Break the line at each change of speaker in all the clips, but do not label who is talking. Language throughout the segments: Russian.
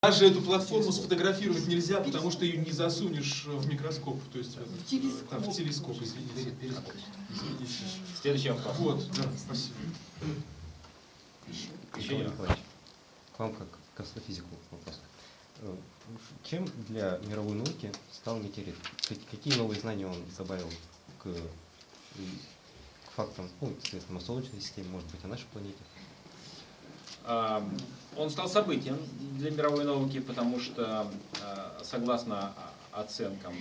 Даже эту платформу сфотографировать нельзя, потому что ее не засунешь в микроскоп, то есть в,
телескоп.
да, в телескоп, извините. Извините.
Следующий вопрос.
Вот, да, спасибо.
Еще один.
К вам как к астрофизику вопрос. Э, Чем для мировой науки стал метеорит? Как- Какие новые знания он добавил к, к фактам, ну, соответственно, о Солнечной системе, может быть, о нашей планете?
А, Он стал событием для мировой науки, потому что, а, согласно о- оценкам,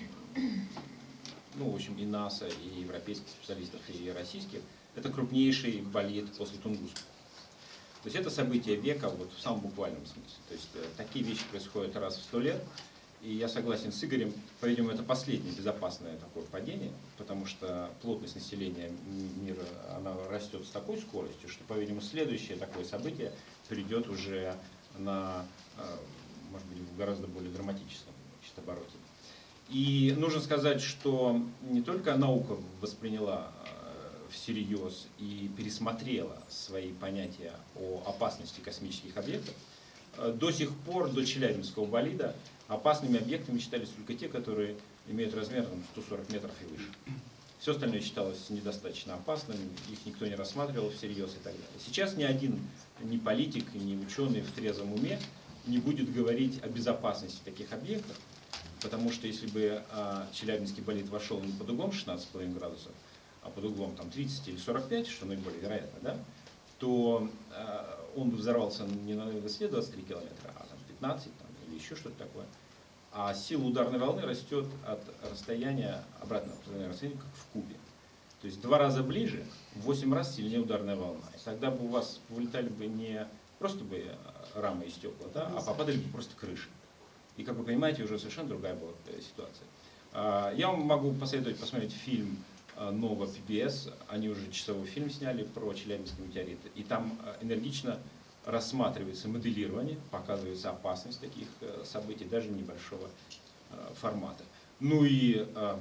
ну, в общем, и НАСА, и европейских специалистов, и российских, это крупнейший болид после Тунгуска. То есть это событие века вот в самом буквальном смысле. То есть э, такие вещи происходят раз в сто лет. И я согласен с Игорем, по-видимому, это последнее безопасное такое падение, потому что плотность населения мира, она растет с такой скоростью, что, по-видимому, следующее такое событие придет уже на, э, может быть, в гораздо более драматическом значит, обороте. И нужно сказать, что не только наука восприняла э, всерьез и пересмотрела свои понятия о опасности космических объектов, э, до сих пор, до Челябинского болида, опасными объектами считались только те, которые имеют размер там, 140 метров и выше. Все остальное считалось недостаточно опасным, их никто не рассматривал всерьез и так далее. Сейчас ни один ни политик, ни ученый в трезвом уме не будет говорить о безопасности таких объектов, потому что если бы а, Челябинский болид вошел не под углом 16,5 градусов, а под углом там, 30 или 45, что наиболее вероятно, да, то а, он бы взорвался не на высоте 23 километра, а там, 15 там, или еще что-то такое. А сила ударной волны растет от расстояния, обратно от расстояния, как в кубе. То есть два раза ближе, в 8 раз сильнее ударная волна. И тогда бы у вас вылетали бы не просто бы э, рамы и стекла, да, а попадали бы просто крыши. И, как вы понимаете, уже совершенно другая была э, ситуация. А, Я вам могу посоветовать посмотреть фильм э, Нова PBS. Они уже часовой фильм сняли про Челябинский метеорит. И там энергично рассматривается моделирование, показывается опасность таких э, событий, даже небольшого э, формата. Ну и э,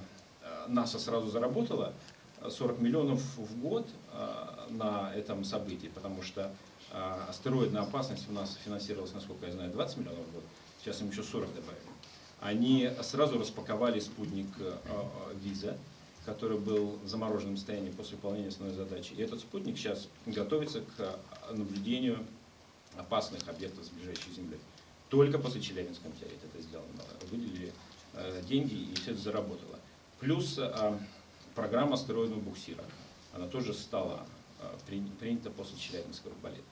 НАСА сразу заработала э, 40 миллионов в год на этом событии, потому что астероидная опасность у нас финансировалась, насколько я знаю, 20 миллионов в год. Сейчас им еще 40 добавили. Они сразу распаковали спутник Виза, который был в замороженном состоянии после выполнения основной задачи. И этот спутник сейчас готовится к наблюдению опасных объектов с ближайшей Землей. Только после Челябинского метеорита это сделано. Выделили э, деньги и все это заработало. Плюс э, программа астероидного буксира. Она тоже стала э, при- принята после Челябинского болида.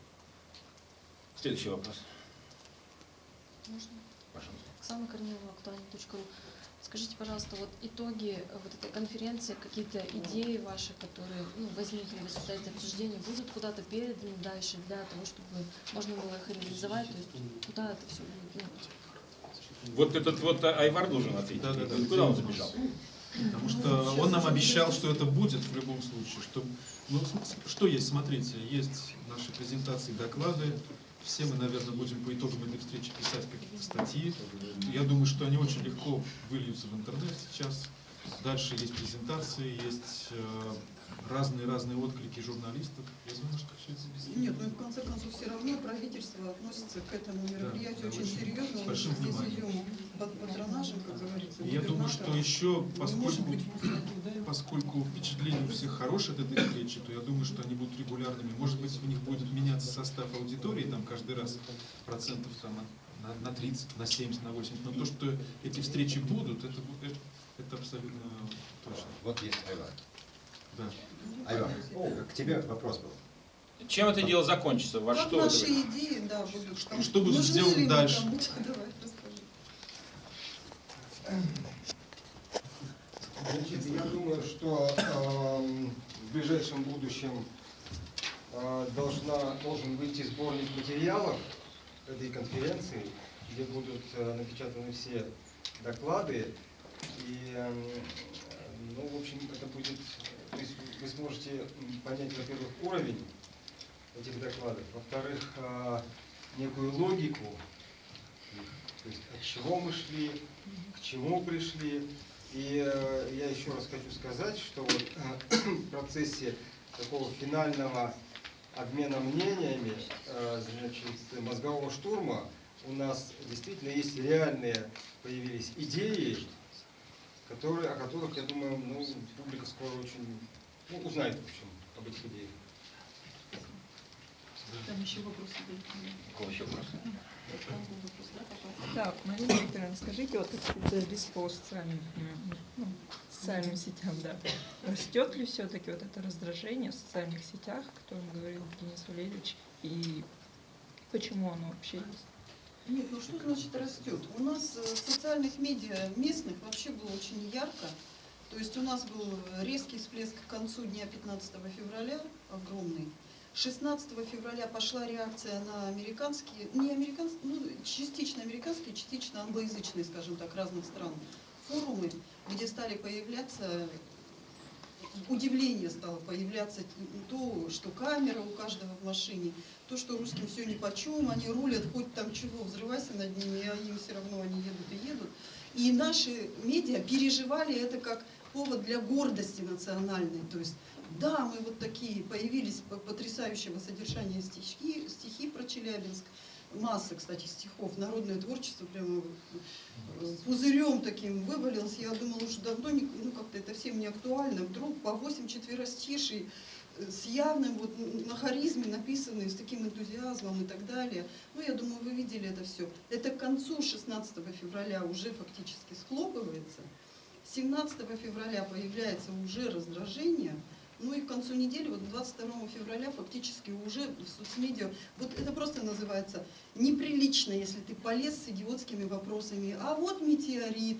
Следующий вопрос.
Можно?
Пожалуйста.
Оксана Корнилова, актуальный.ру. Скажите, пожалуйста, вот итоги э, вот этой конференции, какие-то идеи ваши, которые ну, возникли в результате обсуждения, будут куда-то переданы дальше для того, чтобы можно было их реализовать, то есть куда это все будет? Ну,
Вот этот вот э, Айвар должен ответить.
Да, да, да.
Куда он забежал?
Потому что он нам обещал, что это будет в любом случае. Что, ну, что есть, смотрите, есть наши презентации, доклады. Все мы, наверное, будем по итогам этой встречи писать какие-то статьи. Я думаю, что они очень легко выльются в интернет сейчас. Дальше есть презентации, есть э, разные-разные отклики журналистов. Я думаю, что все это.
Нет, ну и в конце концов все равно правительство относится к этому мероприятию
да,
очень
очень
серьезно.
с большим
здесь
вниманием.
идем под патронажем, как говорится.
Я думаю, что еще, поскольку,
быть
поскольку впечатления у всех хорошие от этой встречи, то я думаю, что они будут регулярными. Может быть, у них будет меняться состав аудитории там каждый раз процентов там, на, на 30, на 70, на 80. Но то, что эти встречи будут, это, это, это абсолютно точно.
Вот есть Айвар.
Да.
Айвар, к тебе вопрос был.
Чем это дело закончится? Во
Как
что это
наши
выйдет?
идеи, да, будут
Что-
там.
что будет
Нужны мы
дальше?
Давай, расскажи.
Значит, я думаю, что эм, в ближайшем будущем э, должна, должен выйти сборник материалов этой конференции, где будут э, напечатаны все доклады. И, эм, ну, в общем, это будет, то есть вы сможете понять, во-первых, уровень этих докладов, во-вторых, э, некую логику, то есть от чего мы шли, к чему пришли. И э, я еще раз хочу сказать, что вот э, в процессе такого финального обмена мнениями, значит, мозгового штурма, у нас действительно есть реальные появились идеи, которые, о которых, я думаю, ну, публика скоро очень ну, узнает, в общем, об этих идеях.
Там еще вопросы были.
У кого еще
вопрос. Да,
Марина Викторовна, скажите, вот специалист по социальным, ну, социальным сетям, да, растет ли все-таки вот это раздражение в социальных сетях, о котором говорил Денис Валерьевич, и почему оно вообще есть?
Нет, ну что значит растет? У нас э, социальных медиа местных вообще было очень ярко. То есть у нас был резкий всплеск к концу дня 15 февраля, огромный. 16 февраля пошла реакция на американские, не американские, ну, частично американские, частично англоязычные, скажем так, разных стран форумы, где стали появляться, удивление стало появляться то, что камера у каждого в машине, то, что русским все ни по чем, они рулят, хоть там чего, взрывайся над ними, а им все равно они едут и едут. И наши медиа переживали это как повод для гордости национальной. То есть, да, мы вот такие, появились по- потрясающего содержания стихи, стихи про Челябинск, масса, кстати, стихов, народное творчество прямо э, пузырем таким вывалилось. Я думала, уже давно ну, как-то это всем не актуально. Вдруг по 8 четверостишей с явным вот на харизме написанные, с таким энтузиазмом и так далее. Ну, я думаю, вы видели это все. Это к концу 16 февраля уже фактически схлопывается. 17 февраля появляется уже раздражение, ну и к концу недели, вот 22 февраля фактически уже в соцмедиа, вот это просто называется неприлично, если ты полез с идиотскими вопросами, а вот метеорит,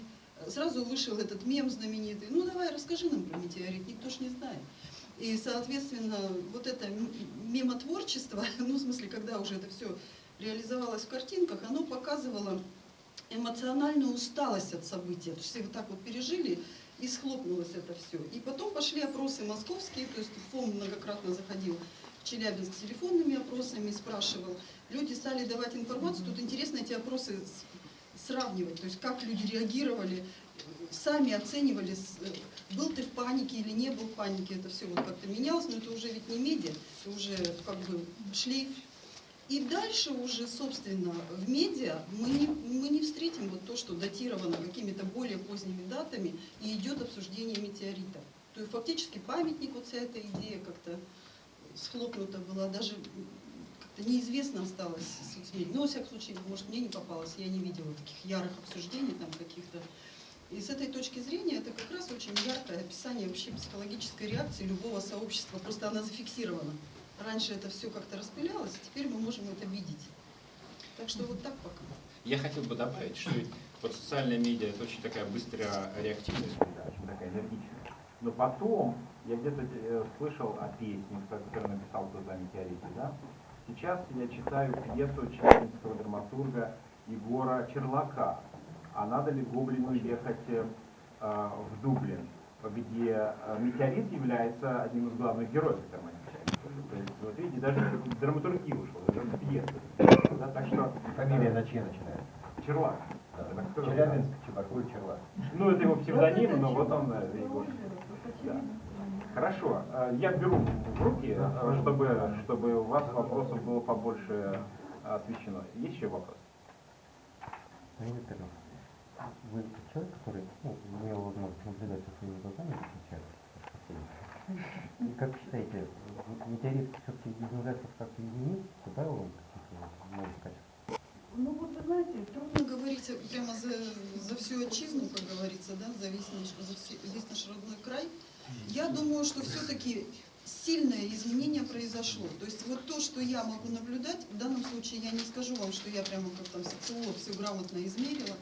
сразу вышел этот мем знаменитый, ну давай расскажи нам про метеорит, никто ж не знает. И, соответственно, вот это м- мемотворчество, ну, в смысле, когда уже это все реализовалось в картинках, оно показывало эмоциональную усталость от события. То есть все вот так вот пережили, и схлопнулось это все. И потом пошли опросы московские, то есть ФОМ многократно заходил в Челябинск с телефонными опросами, спрашивал. Люди стали давать информацию, тут интересно эти опросы сравнивать, то есть как люди реагировали, сами оценивали, с- был ты в панике или не был в панике, это все вот как-то менялось, но это уже ведь не медиа, это уже как бы шлейф и дальше уже, собственно, в медиа мы не, мы не встретим вот то, что датировано какими-то более поздними датами и идет обсуждение метеорита. То есть фактически памятник, вот вся эта идея как-то схлопнута была, даже как-то неизвестно осталось соцмедиа. Ну, во всяком случае, может, мне не попалось, я не видела таких ярых обсуждений там каких-то. И с этой точки зрения это как раз очень яркое описание вообще психологической реакции любого сообщества. Просто она зафиксирована. Раньше это все как-то распылялось, теперь мы можем это видеть. Так что вот так пока.
Я хотел бы добавить, что ведь вот социальная медиа это очень такая быстрая реактивная среда, очень такая энергичная. Но потом я где-то э, слышал о песне, которую написал кто-то о метеорите, да? Сейчас я читаю пьесу челябинского драматурга Егора Черлака. А надо ли Гоблину ехать э, э, в Дублин, где э, метеорит является одним из главных героев этой романа. То есть, вот видите, даже драматургия ушла, даже пьеса. Да, так что
Фамилия на че начинается?
Черлак. скажу.
Челябинск, Чебаркуль, Черлак.
Ну, это его псевдоним, но вот он, э, Егор. Да. Хорошо, я беру в руки, чтобы, чтобы у вас вопросов было побольше освещено. Есть еще вопрос?
Марина Викторовна, вы человек, который ну, имел возможность наблюдать со своими глазами И как считаете, метеорит все-таки ужасов как-то изменил, добавил вам каких-то новых качеств?
Ну вот вы знаете, трудно говорить прямо за, за всю отчизну, как говорится, да, за весь наш, за весь наш родной край. Я думаю, что все-таки сильное изменение произошло. То есть вот то, что я могу наблюдать, в данном случае я не скажу вам, что я прямо как там социолог все грамотно измерила,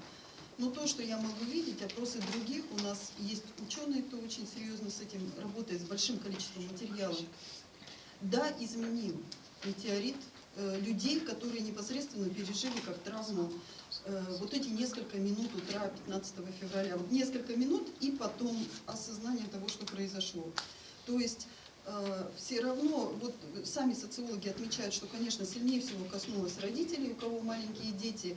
но то, что я могу видеть, опросы других, у нас есть ученые, кто очень серьезно с этим работает, с большим количеством материалов. Да, изменил метеорит э, людей, которые непосредственно пережили как травму э, вот эти несколько минут утра 15 февраля. Вот несколько минут и потом осознание того, что произошло. То есть э, все равно, вот сами социологи отмечают, что, конечно, сильнее всего коснулось родителей, у кого маленькие дети,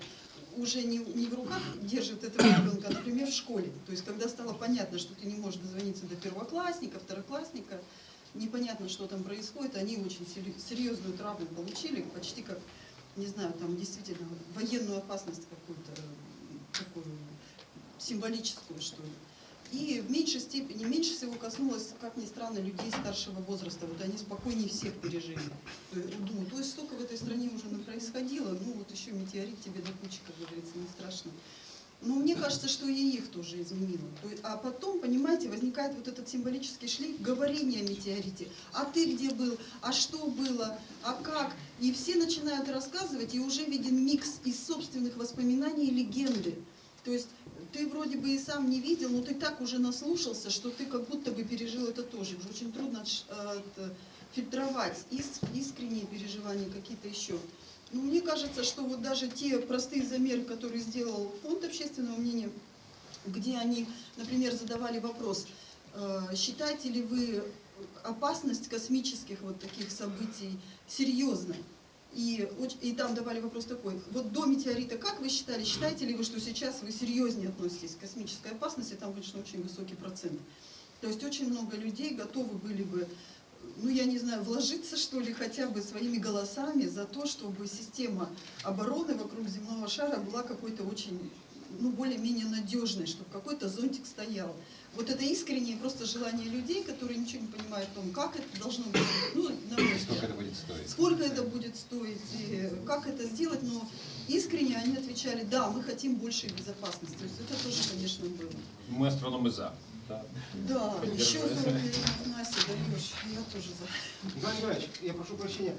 уже не, не в руках держит этого ребенка, а, например, в школе. То есть, когда стало понятно, что ты не можешь дозвониться до первоклассника, второклассника, непонятно, что там происходит, они очень серьезную травму получили, почти как не знаю, там действительно военную опасность какую-то, э, такую символическую, что ли. И в меньшей степени, меньше всего коснулось, как ни странно, людей старшего возраста. Вот они спокойнее всех пережили. Есть, ну, то есть столько в этой стране уже происходило, ну вот еще метеорит тебе до кучи, как говорится, не страшно. Но мне кажется, что и их тоже изменило. То есть, а потом, понимаете, возникает вот этот символический шлейф говорения о метеорите. А ты где был? А что было? А как? И все начинают рассказывать, и уже виден микс из собственных воспоминаний и легенды. То есть ты вроде бы и сам не видел, но ты так уже наслушался, что ты как будто бы пережил это тоже. Уже очень трудно э, фильтровать искренние переживания какие-то еще. Ну, мне кажется, что вот даже те простые замеры, которые сделал фонд общественного мнения, где они, например, задавали вопрос, э, считаете ли вы опасность космических вот таких событий серьезной? И, и там давали вопрос такой, вот до метеорита как вы считали, считаете ли вы, что сейчас вы серьезнее относитесь к космической опасности? Там, конечно, очень высокий процент. То есть очень много людей готовы были бы ну, я не знаю, вложиться, что ли, хотя бы своими голосами за то, чтобы система обороны вокруг земного шара была какой-то очень, ну, более-менее надежной, чтобы какой-то зонтик стоял. Вот это искреннее просто желание людей, которые ничего не понимают о том, как это должно быть, ну, на мой
Сколько это будет стоить?
Сколько это будет стоить, и как это сделать, но искренне они отвечали, да, мы хотим большей безопасности. То есть это тоже, конечно, было.
Мы астрономы за.
Да, да еще 40 Настя даешь, я тоже
Иванович, я прошу прощения,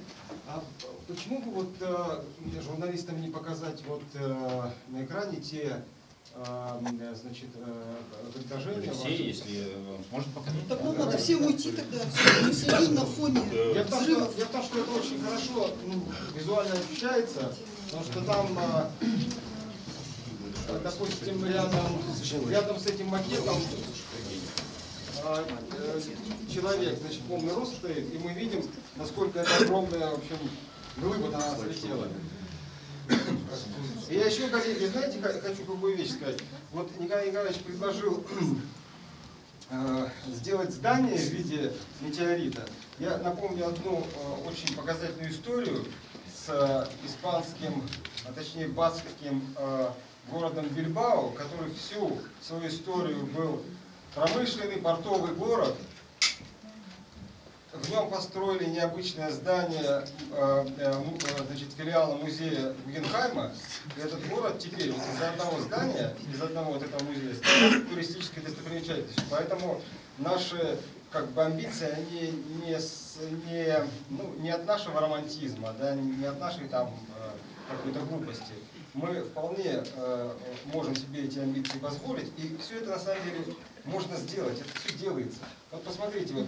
а почему бы вот э, журналистам не показать вот э, на экране те э, значит, предложения?
Все, ваши? если сможет показать.
Так ну, надо всем уйти тогда, мы сидим на фоне
я в, том, что, я в том, что это очень хорошо ну, визуально ощущается, потому что там допустим, рядом, рядом с этим макетом а, человек, значит, полный рост стоит, и мы видим, насколько это огромная, в общем, глыба на нас летела. И я еще, коллеги, знаете, хочу какую вещь сказать. Вот Николай Николаевич предложил э, сделать здание в виде метеорита. Я напомню одну э, очень показательную историю с испанским, а точнее баскским городом Бильбао, который всю свою историю был Промышленный портовый город, в нем построили необычное здание э, э, э, значит, филиала музея Гугенхайма. И этот город теперь вот из одного здания, из одного вот этого музея, стал туристической достопримечательностью. Поэтому наши как бы амбиции, они не, не, ну, не от нашего романтизма, да, не от нашей там какой-то глупости. Мы вполне э, можем себе эти амбиции позволить, и все это на самом деле можно сделать, это все делается. Вот посмотрите, вот,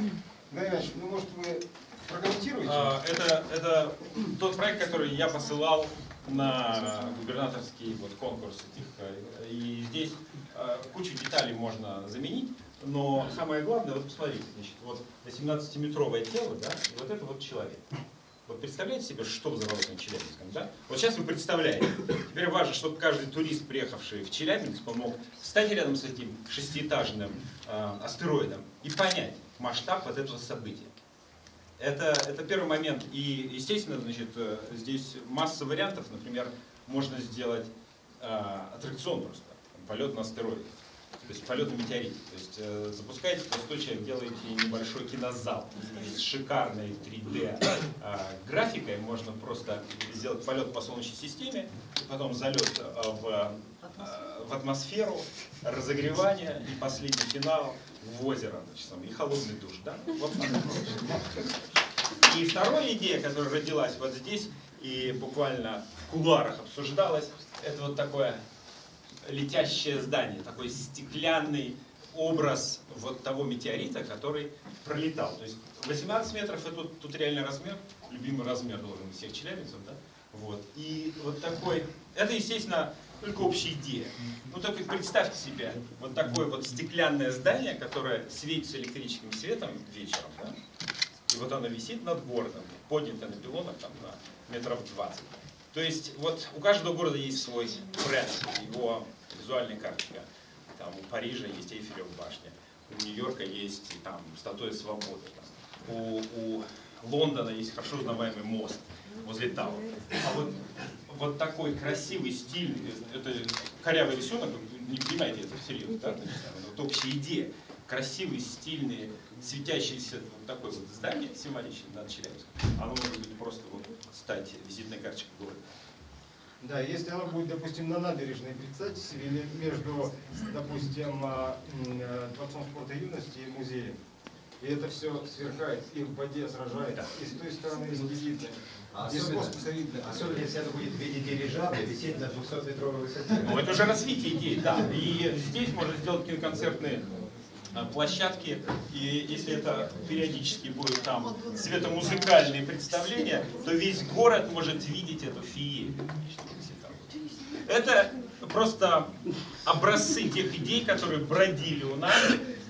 Иванович, ну может вы прокомментируете?
А, это, это тот проект, который я посылал на губернаторский вот, конкурс этих. Э, и здесь э, кучу деталей можно заменить, но самое главное, вот посмотрите, значит, вот 18-метровое тело, да, и вот это вот человек. Вот представляете себе, что взорвалось на Челябинском, да? Вот сейчас вы представляете. Теперь важно, чтобы каждый турист, приехавший в Челябинск, он мог встать рядом с этим шестиэтажным э, астероидом и понять масштаб вот этого события. Это, это первый момент. И, естественно, значит, э, здесь масса вариантов. Например, можно сделать э, аттракцион просто, полет на астероид то есть полет на метеорите. То есть э, запускаете простой человек, делаете небольшой кинозал с шикарной 3D э, графикой. Можно просто сделать полет по Солнечной системе, потом залет э, в, э, в атмосферу, разогревание и последний финал в озеро, значит, и холодный душ. Да? Вот и вторая идея, которая родилась вот здесь и буквально в кулуарах обсуждалась, это вот такое летящее здание, такой стеклянный образ вот того метеорита, который пролетал. То есть 18 метров это тут, тут реальный размер, любимый размер должен быть всех челябинцев, да? Вот. И вот такой, это, естественно, только общая идея. Ну только представьте себе вот такое вот стеклянное здание, которое светится электрическим светом вечером, да? И вот оно висит над городом, поднято на пилонах там на метров 20. То есть вот у каждого города есть свой бренд, его визуальная картинка. Там у Парижа есть Эйфелева башня, у Нью-Йорка есть там статуя свободы, там, у, у Лондона есть хорошо узнаваемый мост возле Тау. А вот, вот такой красивый, стильный, это корявый рисунок, не понимаете это всерьез, да? Вот общая идея. Красивый, стильный, светящийся вот такой вот здание символичное над Челябинском. Оно может быть просто вот стать визитной карточкой города.
Да, если оно будет, допустим, на набережной, представьте себе, или между, допустим, а, э, Дворцом спорта и юности и музеем. И это все сверкает, и в воде сражает, и с той стороны видно.
А
Из
особенно,
видно.
особенно если это будет в виде дирижабля висеть на 200-метровой высоте.
Ну, это уже развитие идеи, да. И здесь можно сделать киноконцертные площадки, и если это периодически будет там светомузыкальные представления, то весь город может видеть эту феерию. Это просто образцы тех идей, которые бродили у нас,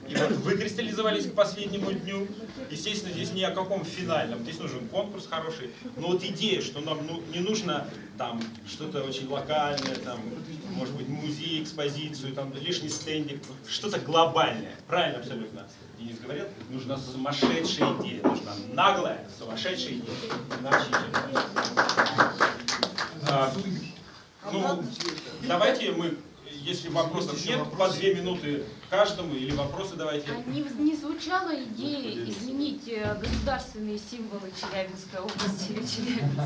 и вот выкристаллизовались к последнему дню. Естественно, здесь ни о каком финальном, здесь нужен конкурс хороший. Но вот идея, что нам ну, не нужно там что-то очень локальное, там, может быть, музей, экспозицию, там лишний стендик, что-то глобальное. Правильно абсолютно. Денис говорил, нужна сумасшедшая идея, нужна наглая, сумасшедшая идея. Иначе а, ну, давайте мы, если вопросов нет, по две минуты каждому, или вопросы давайте.
А не, не звучала идея изменить э, государственные символы Челябинской области или Челябинска?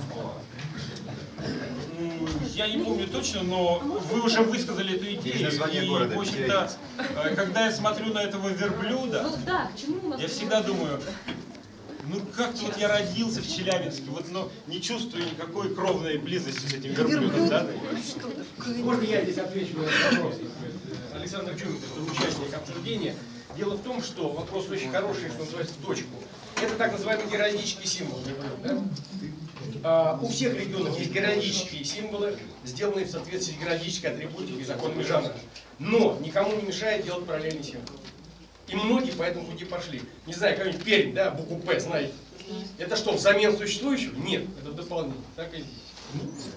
М, Я не помню точно, но вы уже высказали эту идею. И,
города,
в общем-то, э, когда я смотрю на этого верблюда,
Ну да,
я всегда думаю, ну как-то вот я родился в Челябинске, вот но не чувствую никакой кровной близости с этим верблюдом, да?
Можно я здесь отвечу на этот вопрос? Александр Чумин, это участник обсуждения. Дело в том, что вопрос очень хороший, что называется, в точку. Это так называемый геральдический символ. да? А, у всех регионов есть геральдические символы, сделанные в соответствии с геральдической атрибутикой и законами жанра. Но никому не мешает делать параллельный символ. И многие по этому пути пошли. Не знаю, какой-нибудь Пермь, да, букву П, знаете. Это что, взамен существующего? Нет, это дополнение. Так и.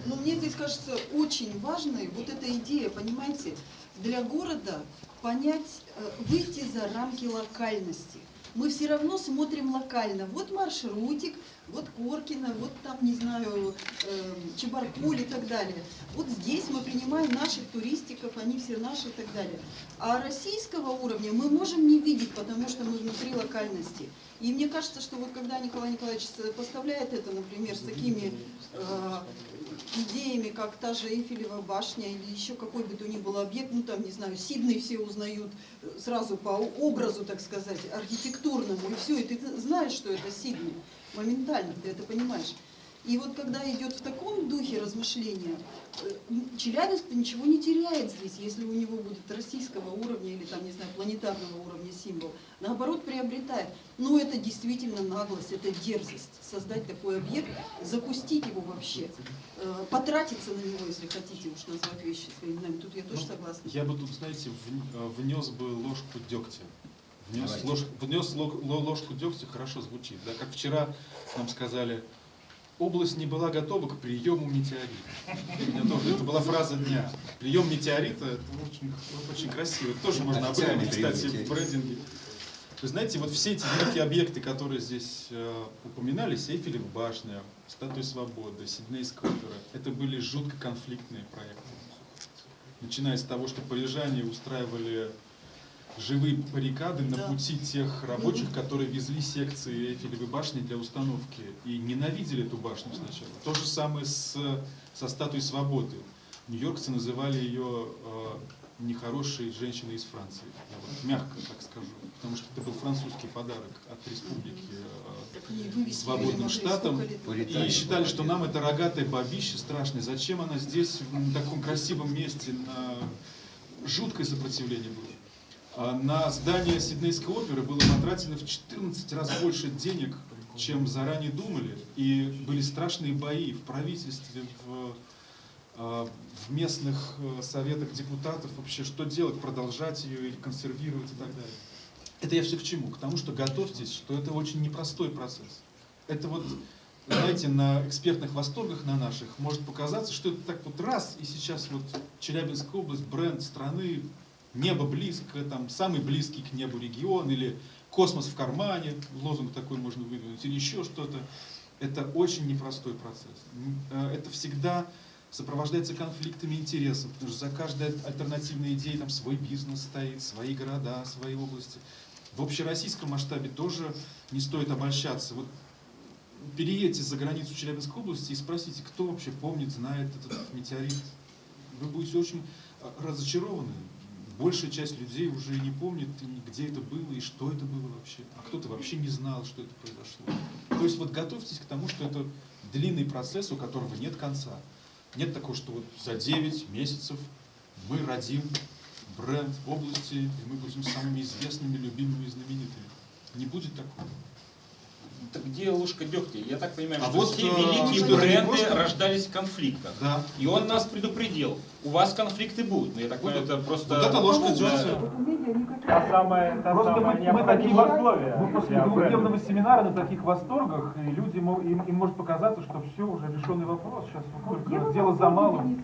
Но мне здесь кажется очень важной вот эта идея, понимаете, для города понять, э, выйти за рамки локальности. Мы все равно смотрим локально. Вот маршрутик, вот Коркино, вот там, не знаю, э, Чебаркуль и так далее. Вот здесь мы принимаем наших туристиков, они все наши и так далее. А российского уровня мы можем не видеть, потому что мы внутри локальности. И мне кажется, что вот когда Николай Николаевич поставляет это, например, с такими э, идеями, как та же Эйфелева башня или еще какой бы то ни был объект, ну там, не знаю, Сиднey все узнают э, сразу по образу, так сказать, архитектурному, и все, и ты знаешь, что это Сидней, моментально ты это понимаешь. И вот когда идет в таком духе размышления, э, Челябинск ничего не теряет здесь, если у него будет российского уровня или там, не знаю, планетарного уровня символ. Наоборот, приобретает. Но это действительно наглость, это дерзость. Создать такой объект, запустить его вообще, э, потратиться на него, если хотите уж назвать вещи своими именами. Тут я тоже
Ну,
согласна.
Я бы тут, знаете, в- э, внес бы ложку дегтя. Внес,
Давайте.
ложку, внес ло- ло- ложку дегтя, хорошо звучит. Да? Как вчера нам сказали, область не была готова к приему метеорита. Меня тоже, это была фраза дня. Прием метеорита, это очень, очень красиво. Это тоже можно об этом,
Официальный прием
кстати, в брендинге. Вы знаете, вот все эти великие объекты, которые здесь э, упоминались, Эйфелева башня, Статуя Свободы, Сиднейская опера, это были жутко конфликтные проекты. Начиная с того, что парижане устраивали живые баррикады на
Да.
пути тех рабочих, которые везли секции Эйфелевой башни для установки и ненавидели эту башню сначала. То же самое с, со Статуей Свободы. Нью-Йоркцы называли ее э, нехорошей женщиной из Франции. Я вот мягко так скажу. Потому что это был французский подарок от республики э, свободным штатам. И считали, что нам это рогатое бабище страшное. Зачем она здесь, в таком красивом месте, на жуткое сопротивление было. А на здание Сиднейской оперы было потрачено в 14 раз больше денег, чем заранее думали. И были страшные бои в правительстве, в, а, в местных э, советах депутатов. Вообще, что делать, продолжать ее или консервировать и так далее. Это я все к чему? К тому, что готовьтесь, что это очень непростой процесс. Это вот, знаете, на экспертных восторгах на наших может показаться, что это так вот раз, и сейчас вот Челябинская область, бренд страны, небо близко, там самый близкий к небу регион, или
космос в кармане, лозунг такой можно выдвинуть, или еще что-то. Это очень непростой процесс. Э, Это всегда сопровождается конфликтами интересов, потому что за каждой альтернативной идеей там свой бизнес стоит, свои города, свои области. В общероссийском масштабе тоже не стоит обольщаться. Вот переедьте за границу Челябинской области и спросите, кто вообще помнит, знает этот метеорит. Вы будете очень э, разочарованы. Большая часть людей уже не помнит, где это было и что это было вообще. А кто-то вообще не знал, что это произошло. То есть вот готовьтесь к тому, что это длинный процесс, у которого нет конца. Нет такого, что вот за 9 месяцев мы родим бренд области, и мы будем самыми известными, любимыми и знаменитыми. Не будет такого.
Так где ложка дегтя? Я так понимаю,
А
что
вот,
все
э,
великие бренды рождались в конфликтах.
Да.
И он нас предупредил. У вас конфликты будут. Но я так
Вот
понимаю, это просто...
вот это ложка дегтя.
Та самая, та
Просто
самая
мы, мы
необходимые
такие,
условия
мы после двухдневного семинара на таких восторгах, и люди, мо- им, им может показаться, что все уже решенный вопрос, сейчас вот только дело за малым.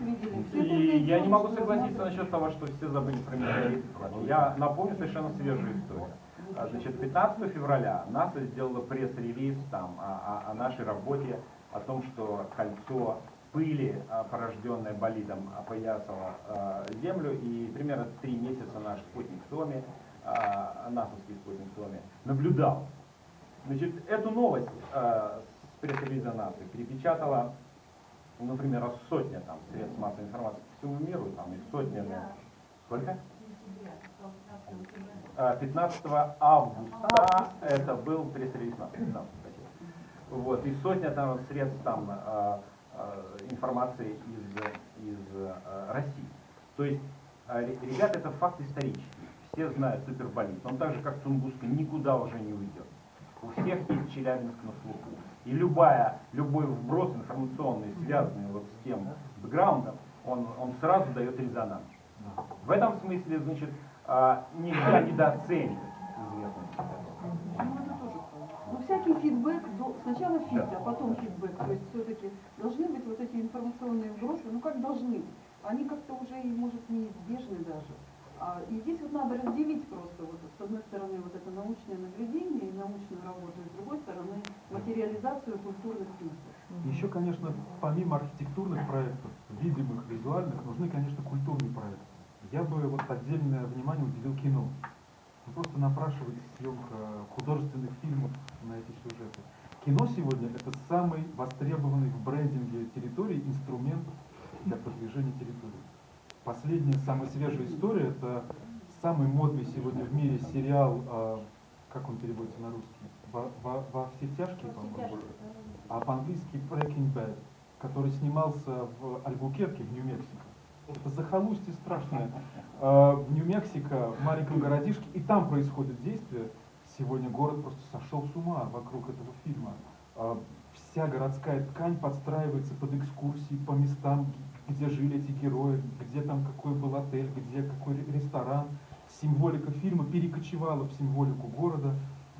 И я не могу согласиться насчет того, что все забыли про метеорит. Я напомню совершенно свежую историю. А, Значит, 15 февраля НАСА сделала пресс-релиз там о, о- о нашей работе, о том, что кольцо пыли, а, порожденное болидом, опоясало а, Землю, и примерно три месяца наш спутник Томи, а, насовский спутник Томи, наблюдал. Значит, эту новость а, с пресс-релиза НАСА перепечатала ну, например, сотня там средств массовой информации по всему миру, там и сотня. Сколько? А, 15 августа это был пресс-релиз НАСА, 15 кстати. Вот, и сотня там средств там а, а, информации из, из а, России. То есть, а, ре- ребята, это факт исторический. Все знают суперболит. Он так же, как Тунгуска, никуда уже не уйдет. У всех есть Челябинск на слуху. И любая, любой вброс информационный, связанный вот с тем бэкграундом, он, он сразу дает резонанс. В этом смысле, значит, а, нельзя недооценивать известность этого.
Ну, всякий фидбэк, сначала фид, а потом фидбэк. То есть все-таки должны быть вот эти информационные вбросы, ну как должны быть. Они как-то уже, и, может, неизбежны даже. А, и здесь вот надо разделить просто, вот, с одной стороны, вот это научное наблюдение и научную работу, и с другой стороны, материализацию культурных смыслов.
Еще, конечно, помимо архитектурных проектов, видимых, визуальных, нужны, конечно, культурные. Я бы вот отдельное внимание уделил кино. Ну, Просто напрашивается съемка художественных фильмов на эти сюжеты. Кино сегодня это самый востребованный в брендинге территории инструмент для продвижения территории. Последняя, самая свежая история, это самый модный сегодня в мире сериал, а, как он переводится на русский? Во, во- во все тяжкие, по-моему, а по-английски Breaking Bad, который снимался в Альбукерке, в Нью-Мексико. Захолустье страшное. А, В Нью-Мексико, в маленьком городишке, и там происходит действие. Сегодня город просто сошел с ума вокруг этого фильма. А, Вся городская ткань подстраивается под экскурсии по местам, где жили эти герои, где там какой был отель, где какой ре- ресторан. Символика фильма перекочевала в символику города.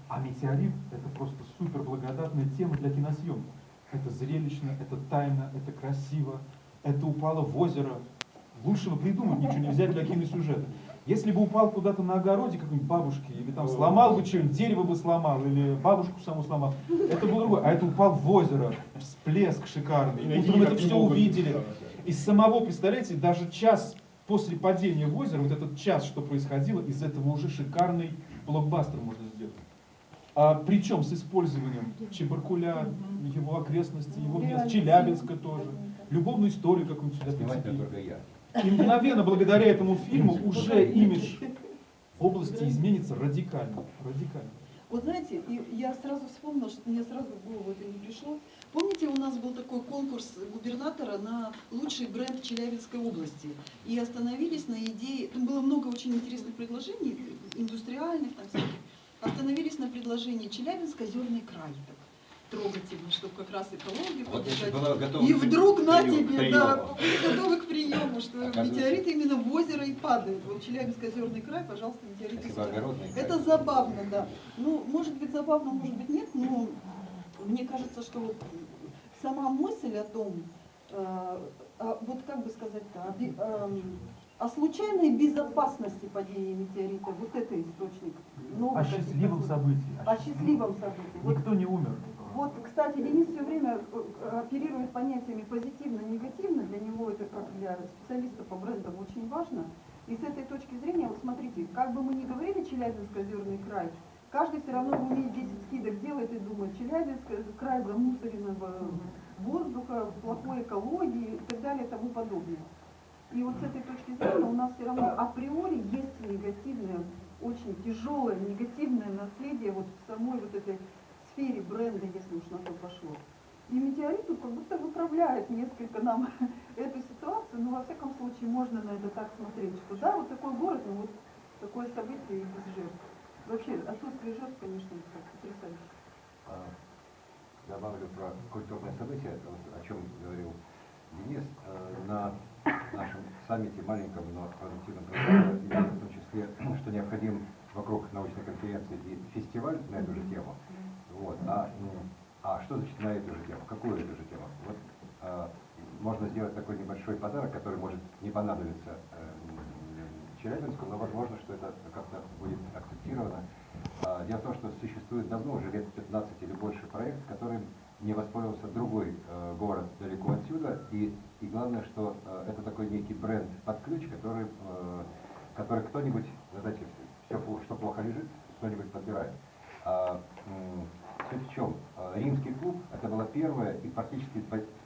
А метеорит – это просто супер благодатная тема для киносъемки. Это зрелищно, это тайно, это красиво, это упало в озеро. Лучшего придумать ничего нельзя для киносюжета. Если бы упал куда-то на огороде какой-нибудь бабушки, или там сломал бы что-нибудь, дерево бы сломал, или бабушку саму сломал, это было другое. А это упал в озеро, всплеск шикарный.
И
Утром это
не
все увидели. Из самого, представляете, даже час после падения в озеро, вот этот час, что происходило, из этого уже шикарный блокбастер можно сделать. А, причем с использованием Чебаркуля, его окрестностей, его мест, Челябинска тоже. Любовную историю какую-нибудь сюда прицепили. И мгновенно, благодаря этому фильму, уже имидж в области изменится радикально. радикально.
Вот знаете, я сразу вспомнила, что мне сразу в голову это не пришло. Помните, у нас был такой конкурс губернатора на лучший бренд Челябинской области. И остановились на идее, там было много очень интересных предложений, индустриальных, там всяких. Остановились на предложении Челябинск озерный край. Так трогательно, чтобы как раз экологию
Вот
поддержать. И
к
вдруг на тебе,
приему.
да, готовы к приему, что
Оказывается-
метеорит именно в озеро и падает. Вот Челябинск озерный край, пожалуйста, метеорит
Спасибо,
сюда.
огородный край.
Это забавно, да. Ну, может быть забавно, может быть нет, но мне кажется, что вот сама мысль о том, э, вот как бы сказать-то, эм, о случайной безопасности падения метеорита. Вот это источник. новых
О
каких-то
счастливом событии.
О счастливом событии. Вот
Никто не умер.
Вот, кстати, Денис все время э, оперирует понятиями позитивно-негативно. Для него это, как для специалиста по брендам, очень важно. И с этой точки зрения, вот смотрите, как бы мы ни говорили Челябинск-Озерный край, каждый все равно в уме 10 скидок делает и думает, Челябинск край замусоренного воздуха, плохой экологии и так далее и тому подобное. И вот с этой точки зрения у нас все равно априори есть негативное, очень тяжелое негативное наследие вот самой вот этой сфере бренда, если уж на то пошло. И метеорит тут как будто выправляет несколько нам эту ситуацию, но во всяком случае можно на это так смотреть, что да, вот такой город, но вот такое событие и без жертв. Вообще отсутствие жертв, конечно, это потрясающе.
А, Добавлю про культурное событие, вот о чем говорил Денис. Э, На нашем саммите маленьком, но продуктивном прошлом, в том числе, что необходим вокруг научной конференции и фестиваль на эту же тему. Вот. А, м, а что значит на эту же тему? Какую эту же тему? Вот, а, можно сделать такой небольшой подарок, который может не понадобиться э, Челябинску, но возможно, что это как-то будет акцептировано. А, Дело в том, что существует давно, уже лет 15 или больше проект, которым не воспользовался другой э, город далеко отсюда. И, и главное, что э, это такой некий бренд под ключ, который, э, который кто-нибудь, знаете, все, что плохо лежит, кто-нибудь подбирает. А, суть в чем? Римский клуб это было первое и практически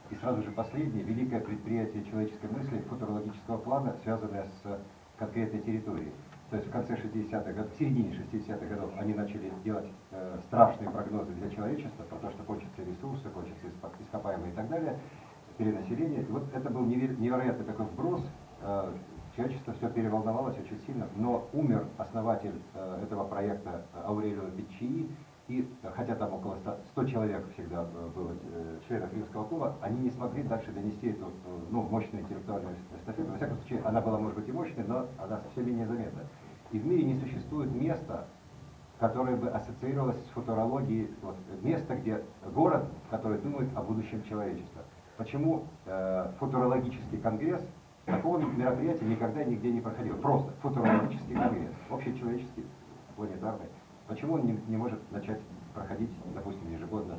и сразу же последнее великое предприятие человеческой мысли футурологического плана, связанное с конкретной территорией. То есть в конце 60-х годов, в середине 60-х годов они начали делать э, страшные прогнозы для человечества, про то, что кончатся ресурсы, кончатся ископаемые и так далее, перенаселение. И вот это был неве- невероятный такой вброс. э, человечество все переволновалось очень сильно, но умер основатель э, этого проекта э, Аурелио Пиччини, и хотя там около 100, 100 человек всегда э, было э, членов римского клуба, они не смогли дальше донести эту э, ну, мощную интеллектуальную эстафету. Во всяком случае, она была, может быть, и мощной, но она все менее заметна. И в мире не существует места, которое бы ассоциировалось с футурологией, вот, место, где город, который думает о будущем человечества. Почему э, футурологический конгресс такого мероприятия никогда нигде не проходил? Просто футурологический конгресс, общечеловеческий, планетарный. Почему он не, не может начать проходить, допустим, ежегодно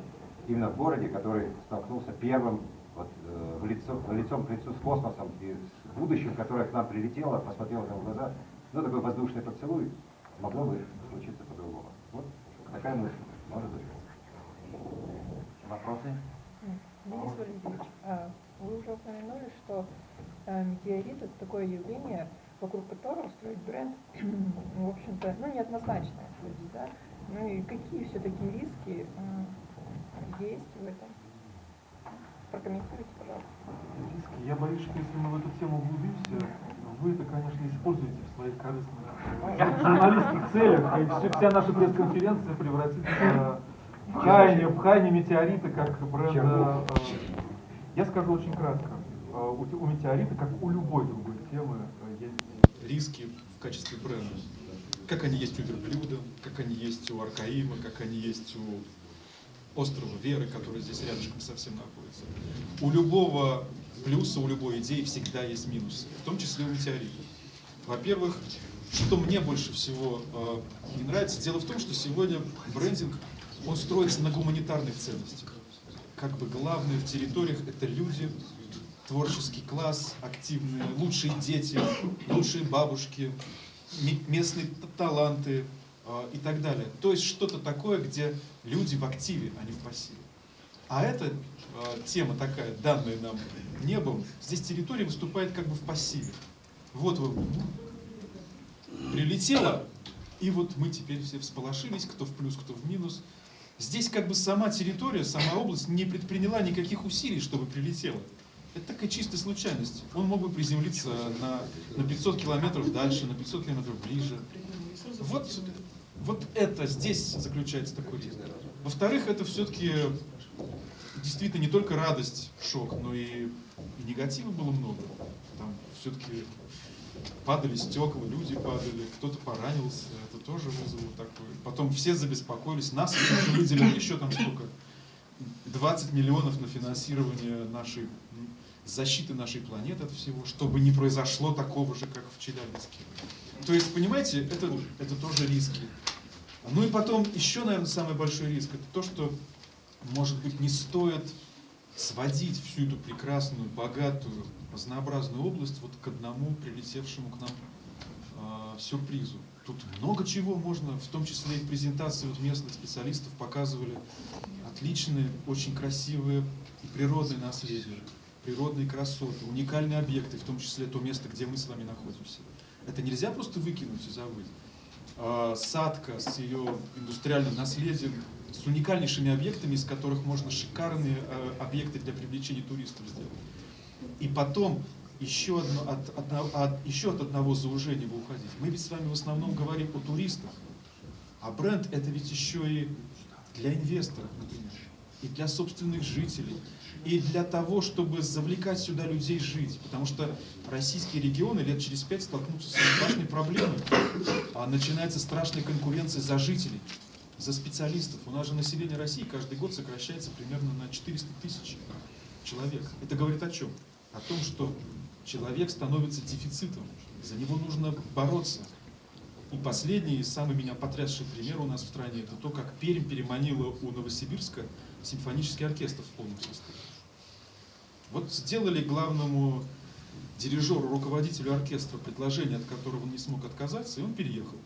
именно в городе, который столкнулся первым вот, э, в лицо, лицом к лицу с космосом и с будущим, которое к нам прилетело, посмотрело нам в глаза, ну такой воздушный поцелуй, могло бы случиться по-другому. Вот такая мысль, может быть.
Вопросы?
Денис Валерьевич, а вы уже упомянули, что э, метеорит это такое явление, вокруг которого строить бренд, в общем-то, ну, неоднозначно будет, да? Ну и какие все-таки риски э, есть в этом? Прокомментируйте, пожалуйста.
Риски. Я боюсь, что если мы в эту тему углубимся, вы это, конечно, используете в своих корыстных журналистских целях, и все- вся наша пресс-конференция превратится в пхание, в пхание метеорита как бренда. э, Я скажу очень кратко. Э, У, те- у метеорита, как у любой другой темы, э,
риски в качестве бренда. Как они есть у верблюда, как они есть у Аркаима, как они есть у острова Веры, который здесь рядышком совсем находится. У любого плюса, у любой идеи всегда есть минусы, в том числе у метеорита. Во-первых, что мне больше всего э, не нравится, дело в том, что сегодня брендинг, он строится на гуманитарных ценностях. Как бы главное в территориях это люди, творческий класс, активные, лучшие дети, лучшие бабушки, ме- местные таланты э, и так далее. То есть что-то такое, где люди в активе, а не в пассиве. А эта тема такая, данная нам небом, здесь территория выступает как бы в пассиве. Вот вы прилетело, и вот мы теперь все всполошились, кто в плюс, кто в минус. Здесь как бы сама территория, сама область не предприняла никаких усилий, чтобы прилетело. Это такая чистая случайность. Он мог бы приземлиться на, на 500 километров дальше, на 500 километров ближе. Вот, вот это здесь заключается такой риск. Во-вторых, это все-таки действительно не только радость, шок, но и, и негатива было много. Там все-таки падали стекла, люди падали, кто-то поранился, это тоже вызвало такое. Потом все забеспокоились, нас выделили еще там сколько, 20 миллионов на финансирование нашей защиты нашей планеты от всего, чтобы не произошло такого же, как в Челябинске. То есть, понимаете, это, это тоже риски. Ну и потом, еще, наверное, самый большой риск, это то, что, может быть, не стоит сводить всю эту прекрасную, богатую, разнообразную область вот к одному прилетевшему к нам э, сюрпризу. Тут много чего можно, в том числе и презентации вот местных специалистов показывали отличные, очень красивые и природные наследия, природные красоты, уникальные объекты, в том числе то место, где мы с вами находимся. Это нельзя просто выкинуть и забыть. А, Садка с ее индустриальным наследием, с уникальнейшими объектами, из которых можно шикарные э, объекты для привлечения туристов сделать. И потом еще, одно, от, одно- от- еще от одного заужения бы уходить. Мы ведь с вами в основном говорим о туристах, а бренд это ведь еще и для инвесторов, например, и для собственных жителей, и для того, чтобы завлекать сюда людей жить. Потому что российские регионы лет через пять столкнутся с страшной проблемой. А начинается страшная конкуренция за жителей, за специалистов. У нас же население России каждый год сокращается примерно на 400 тысяч человек. Это говорит о чем? О том, что человек становится дефицитом. За него нужно бороться. И последний, самый меня потрясший пример у нас в стране, это то, как Пермь переманила у Новосибирска симфонический оркестр в полном составе. Вот сделали главному дирижеру, руководителю оркестра предложение, от которого он не смог отказаться, и он переехал.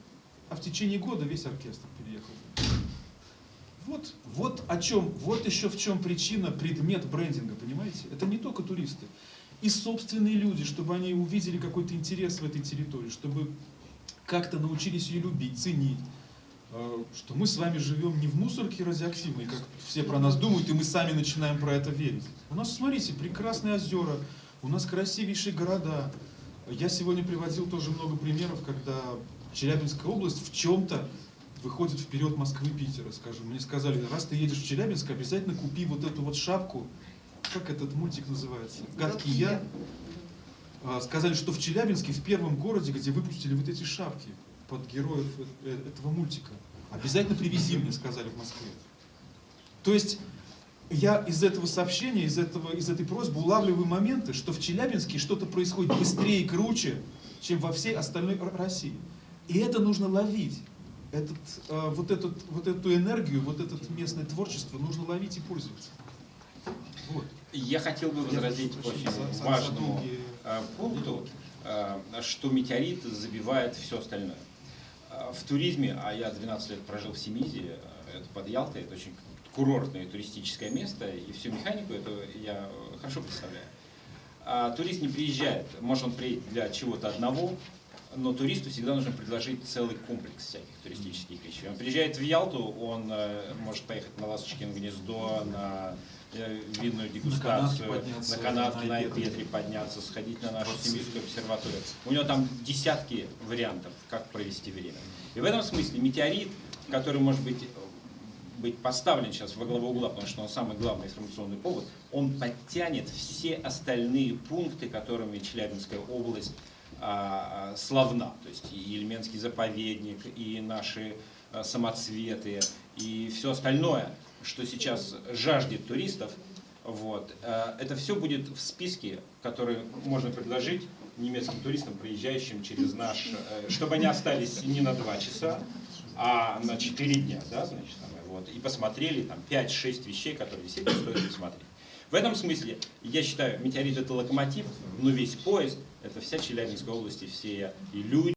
А в течение года весь оркестр переехал. Вот, вот о чем, вот еще в чем причина, предмет брендинга, понимаете? Это не только туристы. И собственные люди, чтобы они увидели какой-то интерес в этой территории, чтобы как-то научились ее любить, ценить. Э, Что мы с вами живем не в мусорке радиоактивной, как все про нас думают, и мы сами начинаем про это верить. У нас, смотрите, прекрасные озера, у нас красивейшие города. Я сегодня приводил тоже много примеров, когда Челябинская область в чем-то выходит вперед Москвы Питера, скажем. Мне сказали, раз ты едешь в Челябинск, обязательно купи вот эту вот шапку, как этот мультик называется? Гадкий я. А, Сказали, что в Челябинске, в первом городе, где выпустили вот эти шапки под героев э- этого мультика. Обязательно привези мне, сказали в Москве. То есть я из этого сообщения, из, этого, из этой просьбы улавливаю моменты, что в Челябинске что-то происходит быстрее и круче, чем во всей остальной России. И это нужно ловить. Этот, э, вот, этот, вот эту энергию, вот это местное творчество нужно ловить и пользоваться. Вот.
Я хотел бы
Я
возразить
прошу
очень важному
долгие-
э, пункту, э, что метеорит забивает все остальное. Э, В туризме, а я 12 лет прожил в Семизе, э, это под Ялтой, это очень курортное туристическое место, и всю механику это я э, хорошо представляю. А турист не приезжает, может он приедет для чего-то одного, но туристу всегда нужно предложить целый комплекс всяких туристических вещей. Он приезжает в Ялту, он э, может поехать на Ласточкино гнездо, на э, винную дегустацию, на канатке,
на. Айпетре
подняться, сходить на нашу. Семейскую обсерваторию. У него там десятки вариантов, как провести время. И в этом смысле метеорит, который может быть быть поставлен сейчас во главу угла, потому что он самый главный информационный повод, он подтянет все остальные пункты, которыми Челябинская область славна. То есть и Ельменский заповедник, и наши а, самоцветы, и все остальное, что сейчас жаждет туристов. Вот. А, Это все будет в списке, который можно предложить немецким туристам, приезжающим через наш, э, чтобы они остались не на два часа, а на 4 дня, да, значит, вот, и посмотрели там 5-6 вещей, которые действительно стоит посмотреть. В этом смысле, я считаю, метеорит это локомотив, но весь поезд, это вся Челябинская область и все и люди,